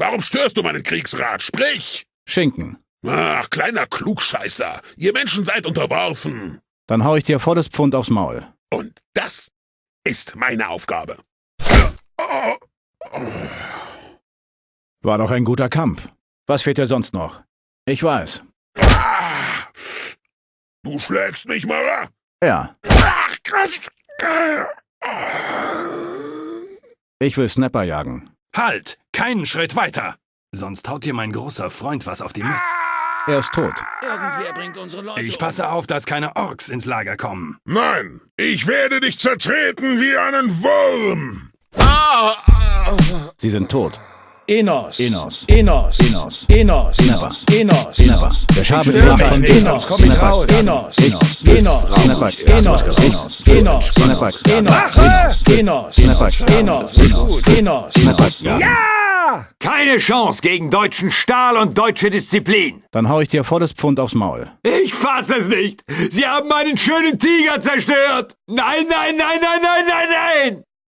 Warum störst du meinen Kriegsrat? Sprich! Schinken. Ach, kleiner Klugscheißer. Ihr Menschen seid unterworfen. Dann hau ich dir volles Pfund aufs Maul. Und das ist meine Aufgabe. War doch ein guter Kampf. Was fehlt dir sonst noch? Ich weiß. Du schlägst mich, Mara? Ja. Ach, krass. Ich will Snapper jagen. Halt! Keinen Schritt weiter! Sonst haut dir mein großer Freund was auf die Mütze. Er ist tot. Irgendwer bringt unsere Leute Ich passe auf, dass keine Orks ins Lager kommen. Nein, ich werde dich zertreten wie einen Wurm. Sie sind tot. Enos. Enos. Enos. Enos. Enos. Snappers. Enos. Snappers. Der Schabe Stör ist mich von. Enos. Komm ich raus. Snappers. Enos. Enos. Enos. Snappers. Enos. Enos. Enos. Snappers. Enos. Enos. Enos. Snappers. Enos. Enos. Enos. Keine Chance gegen deutschen Stahl und deutsche Disziplin. Dann hau ich dir volles Pfund aufs Maul. Ich fass es nicht. Sie haben meinen schönen Tiger zerstört. Nein, nein, nein, nein, nein, nein, nein.